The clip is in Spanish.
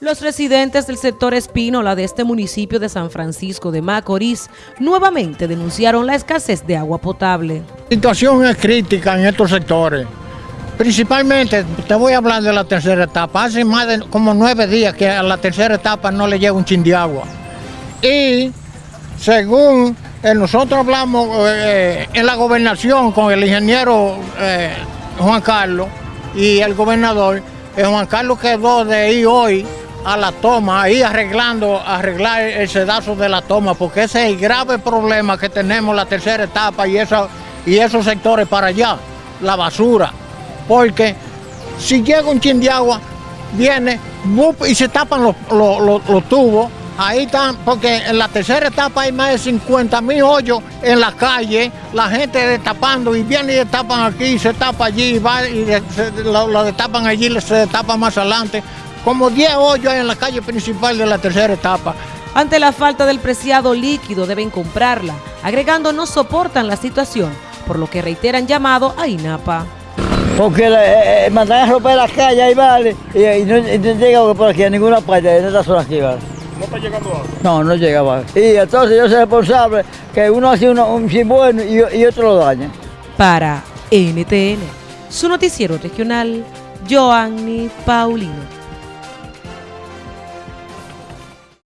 Los residentes del sector Espínola de este municipio de San Francisco de Macorís nuevamente denunciaron la escasez de agua potable. La situación es crítica en estos sectores. Principalmente, te voy a hablar de la tercera etapa. Hace más de como nueve días que a la tercera etapa no le llega un chin de agua. Y según eh, nosotros hablamos eh, en la gobernación con el ingeniero eh, Juan Carlos y el gobernador, Juan Carlos quedó de ir hoy a la toma, ahí arreglando, arreglar el sedazo de la toma, porque ese es el grave problema que tenemos la tercera etapa y, esa, y esos sectores para allá, la basura. Porque si llega un chin de agua, viene y se tapan los, los, tubos. Ahí están, porque en la tercera etapa hay más de 50 mil hoyos en la calle, la gente destapando y viene y destapan aquí, se tapa allí, va y lo, lo destapan allí, se destapa más adelante como 10 hoyos en la calle principal de la tercera etapa. Ante la falta del preciado líquido deben comprarla, agregando no soportan la situación, por lo que reiteran llamado a INAPA. Porque eh, eh, mandan a romper la calle ahí vale, y, no, llega por aquí a ninguna parte, en esta zona aquí vale. ¿No está llegando agua? No, no llega vale. Y entonces yo soy responsable que uno hace uno, un fin bueno y, y otro lo daña. Para NTN, su noticiero regional, Joanny Paulino.